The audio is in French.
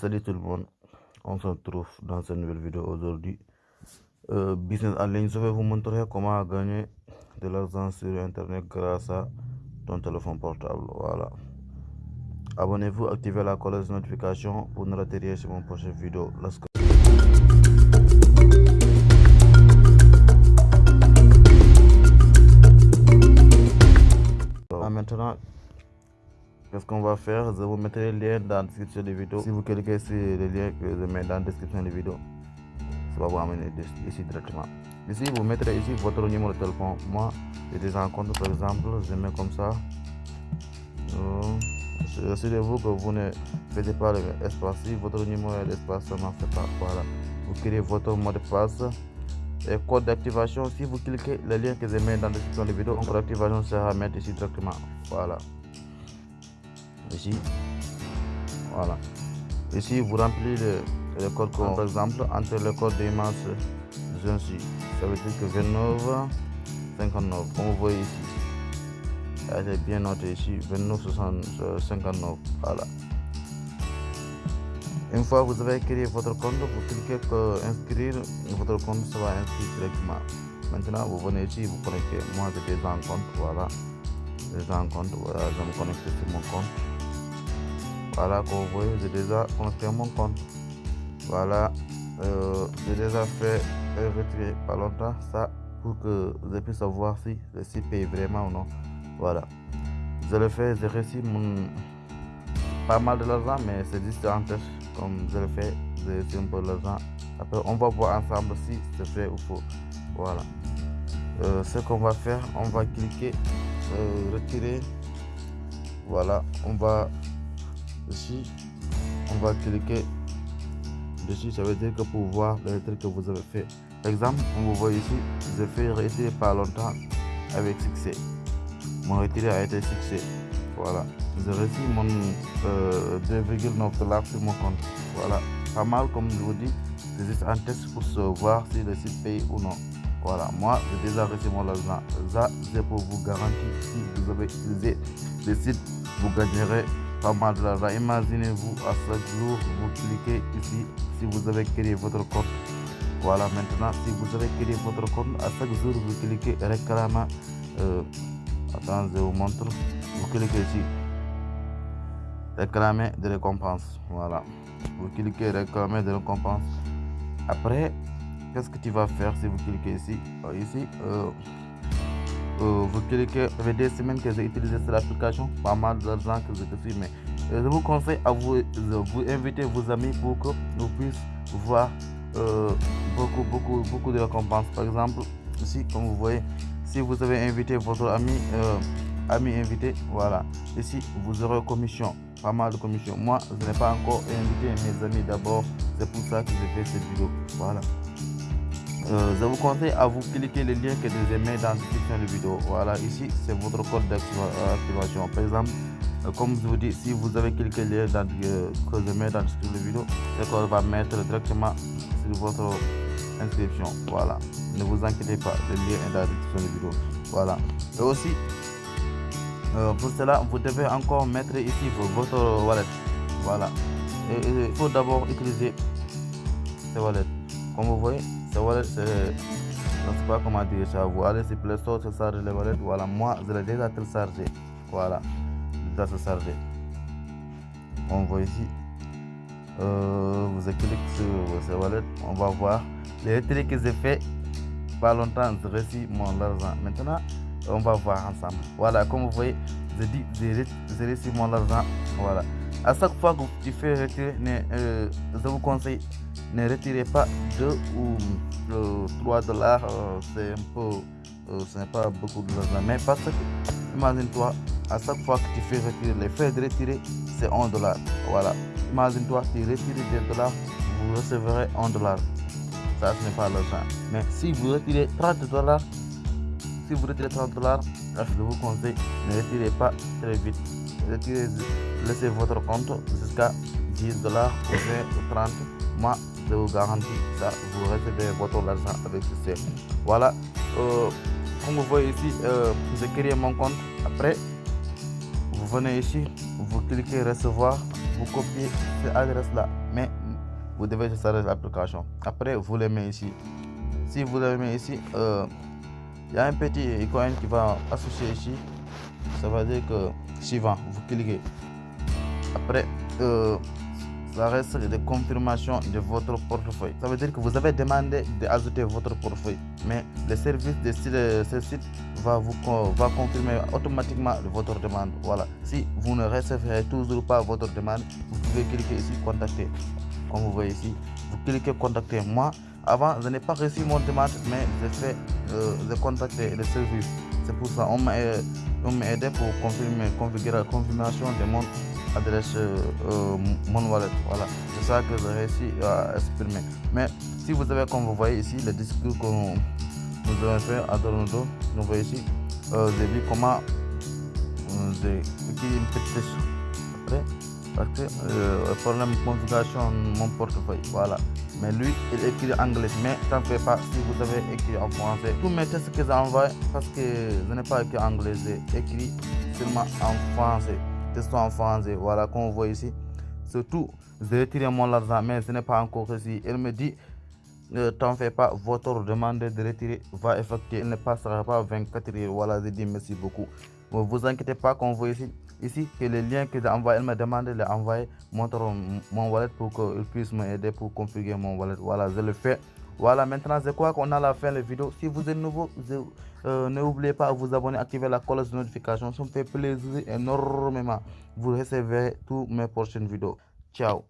Salut tout le monde, on se retrouve dans cette nouvelle vidéo aujourd'hui. Euh, business en ligne, je vais vous montrer comment gagner de l'argent sur internet grâce à ton téléphone portable. Voilà. Abonnez-vous, activez la cloche de notification pour ne rater rien sur mon prochaine vidéo. Let's go. maintenant, Qu'est-ce qu'on va faire? Je vous mettrai le lien dans la description de la vidéo. Si vous cliquez sur le lien que je mets dans la description de la vidéo, ça va vous amener ici directement. Ici, vous mettrez ici votre numéro de téléphone. Moi, j'ai des compte par exemple, je mets comme ça. Euh, Assurez-vous que vous ne faites pas l'espace. Si votre numéro est l'espace, ça ne fait pas. Voilà. Vous créez votre mot de passe et code d'activation. Si vous cliquez le lien que je mets dans la description de la vidéo, votre activation sera mettre ici directement. Voilà ici. Voilà. Ici vous remplissez le, code par exemple entre le code d'image je suis ça veut dire que 29 59 comme vous voyez ici. Elle est bien noté ici 29 59 voilà. Une fois vous avez créé votre compte vous cliquez que inscrire. Votre compte ça va inscrire directement. Maintenant vous venez ici vous connectez. Moi j'ai déjà un compte voilà. Déjà un compte voilà. Je me connecte sur mon compte voilà comme vous voyez j'ai déjà connecté mon compte. Voilà euh, j'ai déjà fait un retrait pas longtemps ça pour que je puisse savoir si le site paye vraiment ou non. Voilà. Je le fais j'ai reçu mon pas mal de l'argent mais c'est juste en test comme je le fais j'ai reçu un peu l'argent. Après on va voir ensemble si c'est vrai ou faux. Voilà. Euh, ce qu'on va faire on va cliquer euh, retirer. Voilà on va ici on va cliquer dessus. Ça veut dire que pour voir le truc que vous avez fait par exemple on vous voit ici j'ai fait retirer pas longtemps avec succès. Mon retiré a été succès. Voilà. J'ai reçu mon euh, 2,9 dollars sur mon compte. Voilà. Pas mal comme je vous dis. C'est juste un test pour voir si le site paye ou non. Voilà. Moi j'ai déjà reçu mon argent ça c'est pour vous garantir si vous avez utilisé le site vous gagnerez Imaginez-vous à chaque jour, vous cliquez ici si vous avez créé votre compte. Voilà, maintenant, si vous avez créé votre compte, à chaque jour, vous cliquez réclamer. Euh, attends, je vous montre. Vous cliquez ici. Réclamer des récompenses. Voilà. Vous cliquez réclamer des récompenses. Après, qu'est-ce que tu vas faire si vous cliquez ici? Ici, euh, vous cliquez, ça fait des semaines que j'ai utilisé cette application, pas mal d'argent que je suis, mais je vous conseille à vous, vous inviter vos amis pour que vous puissiez voir euh, beaucoup, beaucoup, beaucoup de récompenses. Par exemple, ici, comme vous voyez, si vous avez invité votre ami, euh, ami invité, voilà, ici, vous aurez commission, pas mal de commission. Moi, je n'ai pas encore invité mes amis d'abord, c'est pour ça que je fais cette vidéo, voilà. Euh, je vous conseille à vous cliquer le lien que je mets dans la description de la vidéo. Voilà, ici c'est votre code d'activation. Par exemple, euh, comme je vous dis, si vous avez cliqué le lien euh, que je mets dans la description de la vidéo, ce code va mettre directement sur votre inscription. Voilà, ne vous inquiétez pas, le lien est dans la description de la vidéo. Voilà, et aussi, pour cela, vous devez encore mettre ici votre wallet. Voilà, il faut d'abord utiliser ce wallet. Comme vous voyez, c'est. Je sais pas comment dire ça. Allez sur Play Store, télécharger le wallet. Voilà, moi, je l'ai déjà téléchargé. Voilà, déjà téléchargé. On voit ici. Vous cliquez sur ce wallet. On va voir les retraits que j'ai fait. Pas longtemps, j'ai reçu mon argent. Maintenant, on va voir ensemble. Voilà, comme vous voyez, j'ai dit, j'ai reçu mon argent. Voilà. À chaque fois que tu fais retirer, je vous conseille ne retirez pas 2 ou 3 dollars, c'est un peu, ce n'est pas beaucoup de l'argent. Mais parce que, imagine-toi, à chaque fois que tu fais retirer, les frais de retirer, c'est 1 dollar. Voilà. Imagine-toi, tu retires des dollars, vous recevrez 1 dollar. Ça, ce n'est pas l'argent. Mais si vous retirez 30 dollars, si vous retirez 30 dollars, je vous conseille, ne retirez pas très vite. Retirez, laissez votre compte jusqu'à 10 dollars ou 30. Moi, je vous garantis ça, vous recevez votre argent avec succès. Voilà, euh, comme vous voyez ici, euh, j'ai créé mon compte. Après, vous venez ici, vous cliquez recevoir. vous copiez cette adresse là mais vous devez installer l'application après vous mettez ici si vous mettez ici euh, il y a un petit icône qui va associer ici ça veut dire que suivant vous cliquez après euh, ça reste de confirmation de votre portefeuille. Ça veut dire que vous avez demandé d'ajouter votre portefeuille, mais le service de ce site va vous va confirmer automatiquement votre demande. Voilà. Si vous ne recevrez toujours pas votre demande, vous pouvez cliquer ici contacter. Comme vous voyez ici, vous cliquez contacter moi. Avant, je n'ai pas reçu mon demande, mais j'ai fait euh, contacter le service. C'est pour ça on m'a aidé pour confirmer, configurer la confirmation de mon adresse euh, mon wallet. Voilà, c'est ça que j'ai réussi à exprimer. Mais si vous avez, comme vous voyez ici, le discours que nous, avons fait à Toronto, nous voyez ici, euh, j'ai vu comment euh, j'ai écrit une petite après parce que euh, le problème de configuration mon portefeuille voilà. Mais lui il écrit en anglais. Mais ça ne fait pas si vous avez écrit en français. Tous mes tests que j'ai envoyés parce que je n'ai pas écrit anglais j'ai écrit seulement en français en français. Voilà, vous voyez ici. Surtout, j'ai retiré mon argent, mais ce n'est pas encore ici. Elle me dit, ne t'en fais pas, votre demande de retirer va effectuer. Il ne passera pas 24 heures. Voilà, je dis merci beaucoup. Ne vous inquiétez pas, vous voyez ici, ici que le lien que j'ai envoyé, elle me demande de l'envoyer montre mon wallet pour qu'il puisse m'aider pour configurer mon wallet. Voilà, je le fais. Voilà, maintenant c'est quoi qu'on a la fin de la vidéo. Si vous êtes nouveau, euh, n'oubliez pas de vous abonner, activer la cloche de notification. Ça me fait plaisir énormément. Vous recevez toutes mes prochaines vidéos. Ciao